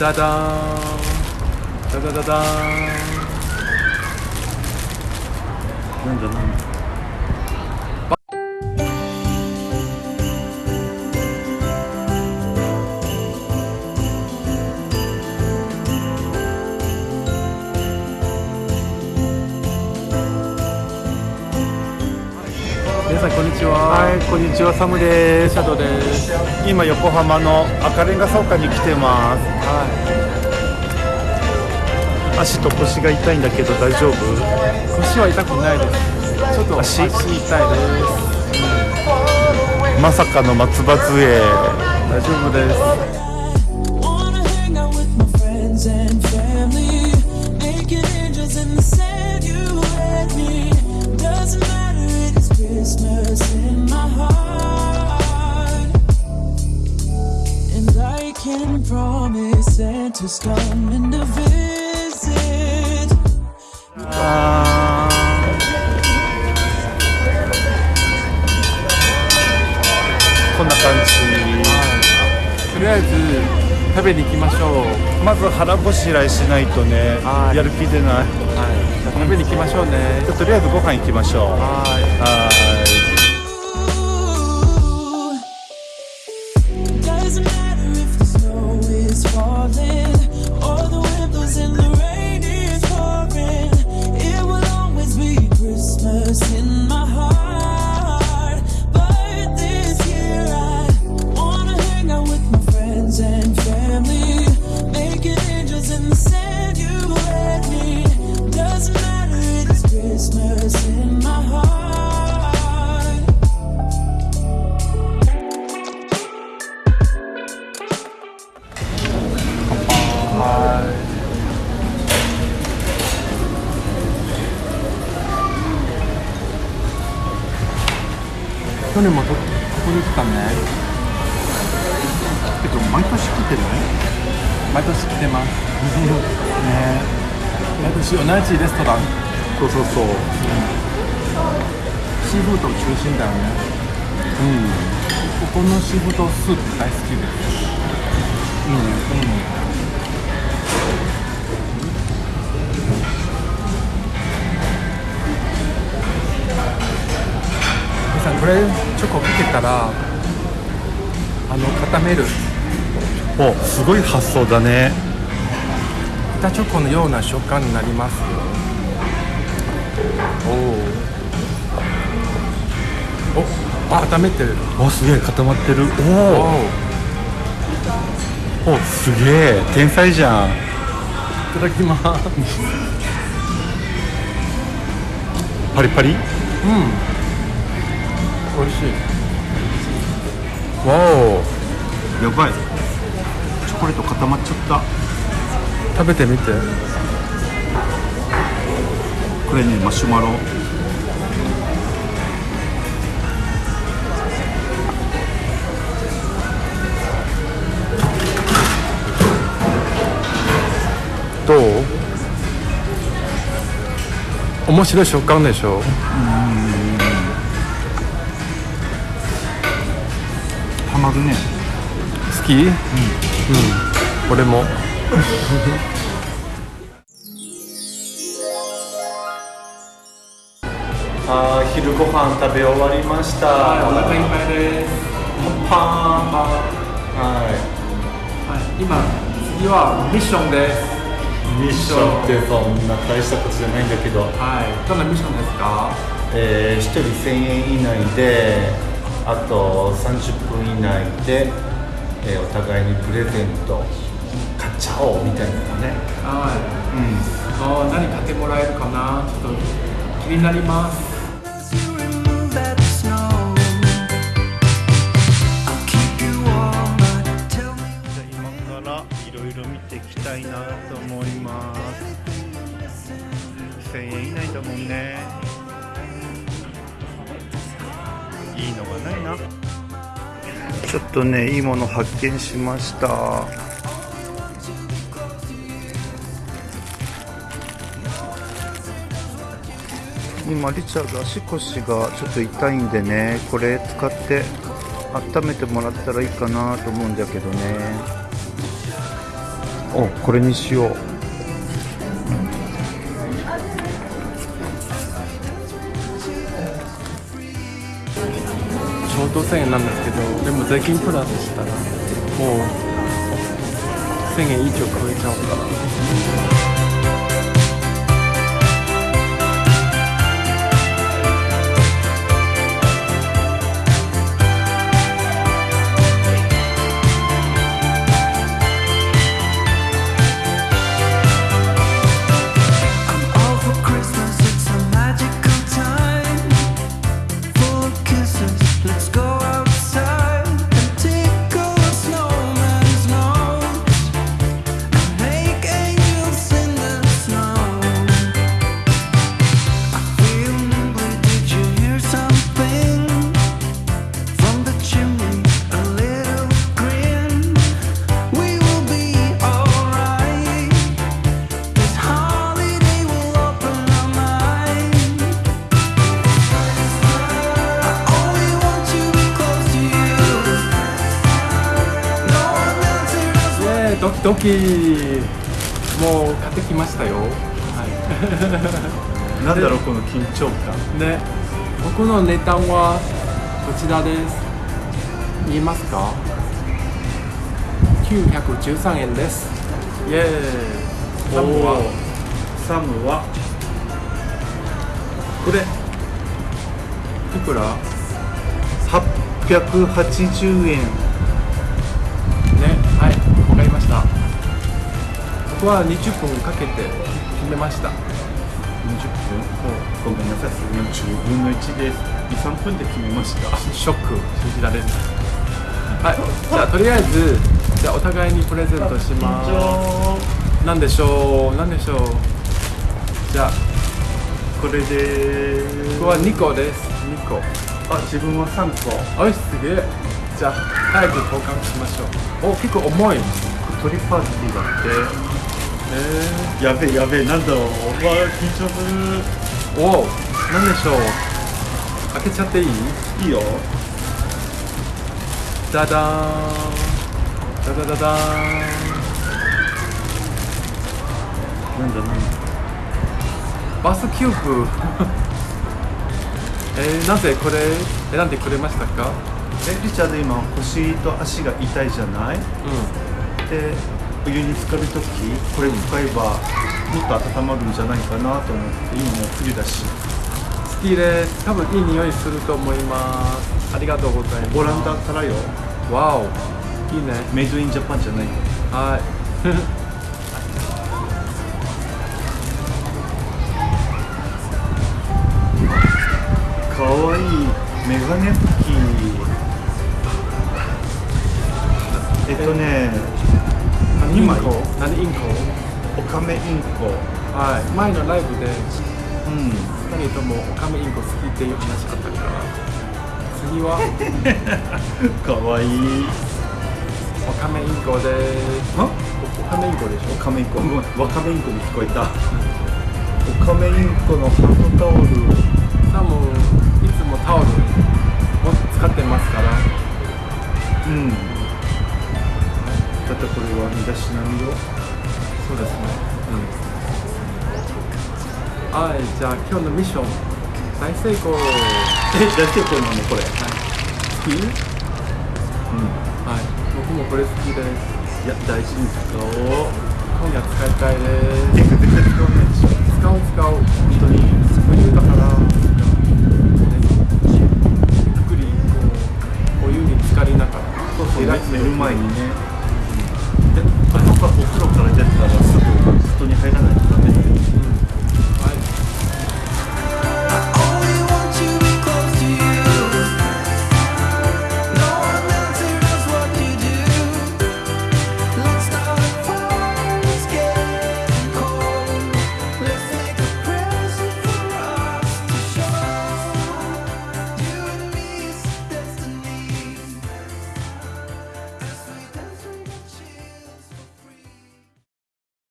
ダダーンダダダダこんにちは。はいこんにちは。サムです。シャドウです。今横浜の赤レンガ倉庫に来てます。は足と腰が痛いんだけど大丈夫？い腰は痛くないです。ちょっと足？足痛いです。まさかの松葉杖。大丈夫です promise Santa's coming to visit. あーこんな感じ。とりあえず食べに行きましょう。まず腹ごしらえしないとねはい。やる気出ない。はい。食べに行きましょうね。じゃあとりあえずご飯行きましょうははい去年もとここに来たね。けど毎年来てない毎年来てます。ね。毎年同じレストラン。そうそうそう。シーフード中心だよね。うん。ここのシーフードスープ大好きです。皆さんこれチョコかけたらあの固める。おすごい発想だね。板チョコのような食感になりますよ。おおあ固めてる。おすげえ固まってる。おおおおすげえ天才じゃん。いただきます。パリパリ？美味しい。わお。やばい。チョコレート固まっちゃった。食べてみて。これねマシュマロ。どう？面白い食感でしょ？たまるね。好き？うん、うん、俺も。あー昼ご飯食べ終わりました。お腹いっぱいです。パンパン。ははい、今次はミッションです。いミッションってそんな大したことじゃないんだけど。はいどんなミッションですか？えー、1人1000円以内であと30分以内で、えーお互いにプレゼント買っちゃおうみたいなのね。はい。うん。あー何買ってもらえるかな？ちょっと気になります。いろいろ見ていきたいなと思います。1000円以内だもんねいいのがないな。ちょっとねいいもの発見しました。今リチャード足腰がちょっと痛いんでねこれ使って温めてもらったらいいかなと思うんだけどね。おこれにしよう5000円なんですけどでも税金プラスしたらもう1000円以上超えちゃうから「ドキもう買ってきましたよ。は なんだろうこの緊張感。いね僕の値段はこちらです。見えますか？913円です。イエーイ。サムは？サムは？これいくら？880円僕は20分かけて決めました。20分？ごめんなさいそれの10分の1です。23分で決めました。ショック。信じられない。はい。じゃあとりあえずじゃあお互いにプレゼントします。なんでしょう？なんでしょう？じゃあこれで僕は2個です。2個。あ自分は3個。おいすげえ。じゃあ早く交換しましょう。お結構重い。鳥パーティーだっえてやべえやべえなんだろう。わあ緊張すー、おおなんでしょう。開けちゃっていい？るいいよ。ダダーン。ダダダダーン。なんだなんだ。バスキューブ。えー、なぜこれ選んでくれましたか？えリチャード今腰と足が痛いじゃない？うん。でお湯に浸かるときこれ使えばもっと温まるんじゃないかなと思って今もう冬だし。好きです多分いい匂いすると思います。ありがとうございます。オランダからよ。わお。いいね。メイドインジャパンじゃないよ。はい。かわいいメガネ拭き。えっとね何イン今コ。何インコ？オカメインコ。はい。前のライブでうん。2人ともオカメインコ好きっていう話あったから。次は？かわいい。オカメインコで。すあ？オカメインコでしょ？オカメインコ。ワカメインコに聞こえた。オカメインコのハンドタオル。サムいつもタオルを使ってますから。うんだってこれは身だしなみよそうですね。うん。はいじゃあ今日のミッション大成功。え大成功なのこれ？好きうん。はい。僕もこれ好きです。いや大事に使おう。今夜使いたいです。使わないでしょ使う使う。本当に冬だから。ゆっくりこうお湯に浸かりながら。そうそう寝る前にね。であ